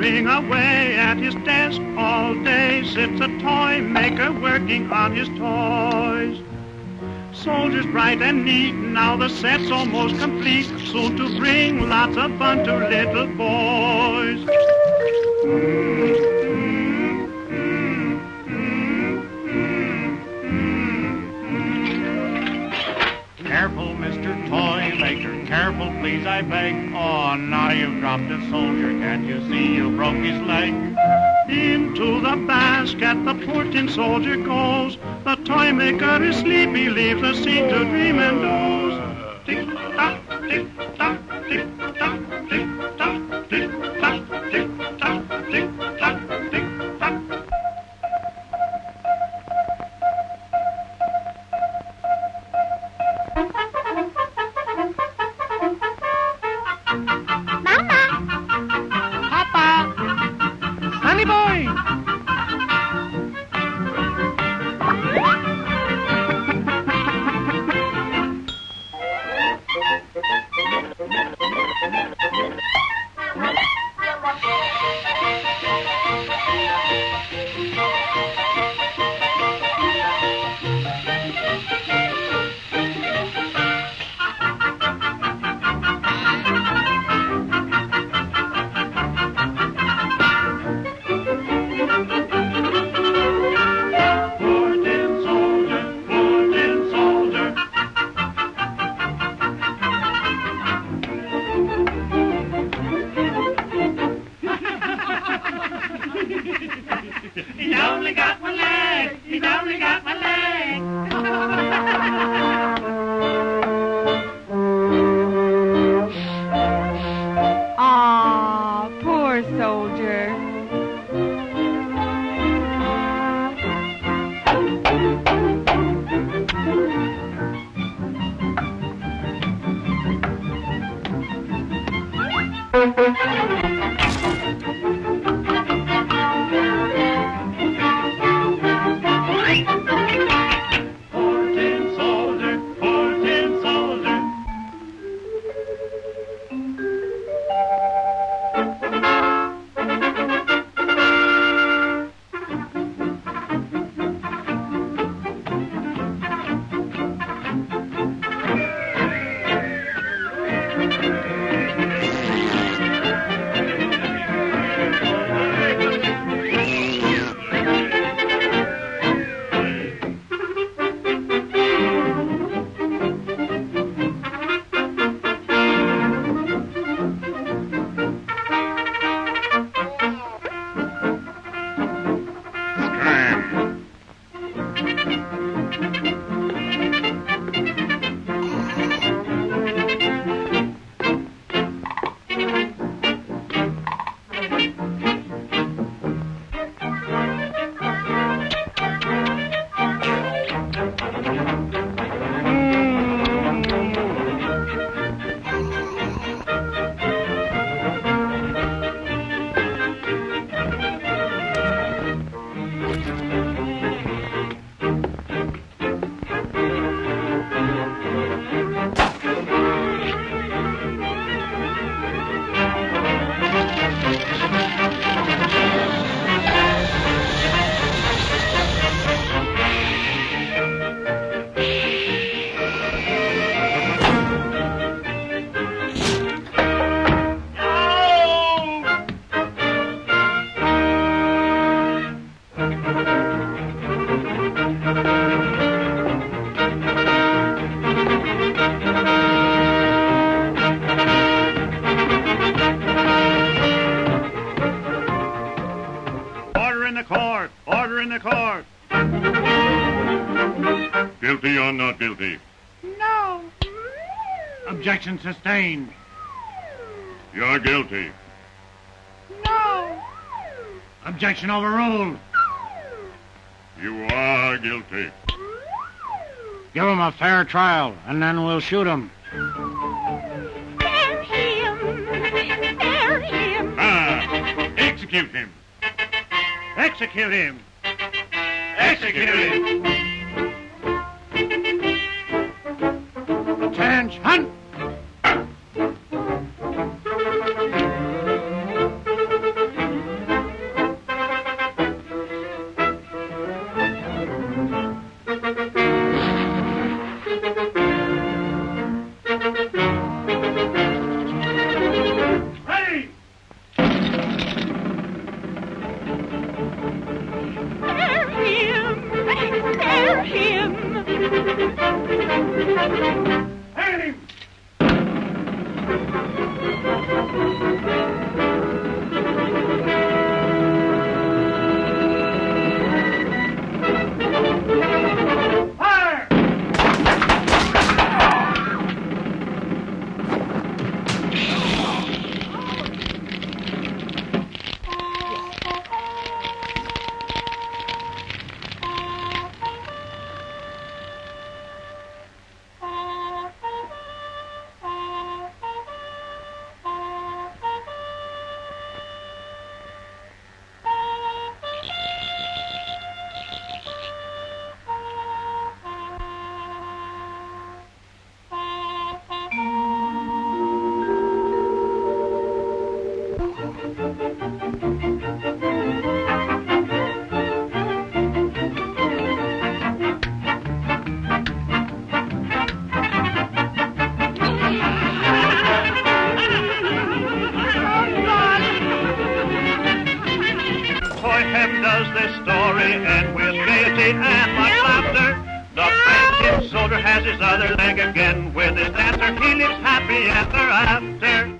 boy at his desk all day sits a toy maker working on his toys. Soldiers bright and neat, now the set's almost complete, soon to bring lots of fun to little boys. Careful, careful, please, I beg. Oh, now you've dropped a soldier, can't you see you broke his leg? Into the basket the poor tin soldier goes. The toy maker is sleepy, leaves the scene to dream and doze. He's only got one leg. He's only got one Guilty or not guilty? No! Objection sustained. You're guilty. No! Objection overruled. You are guilty. Give him a fair trial, and then we'll shoot him. Spare him! Spare him! Ah! Execute him! Execute him! Execute him! Attention! Hang him! Fire! Hem does this story end with gaiety and much laughter. The tin soldier has his other leg again with his dancer. He lives happy ever after.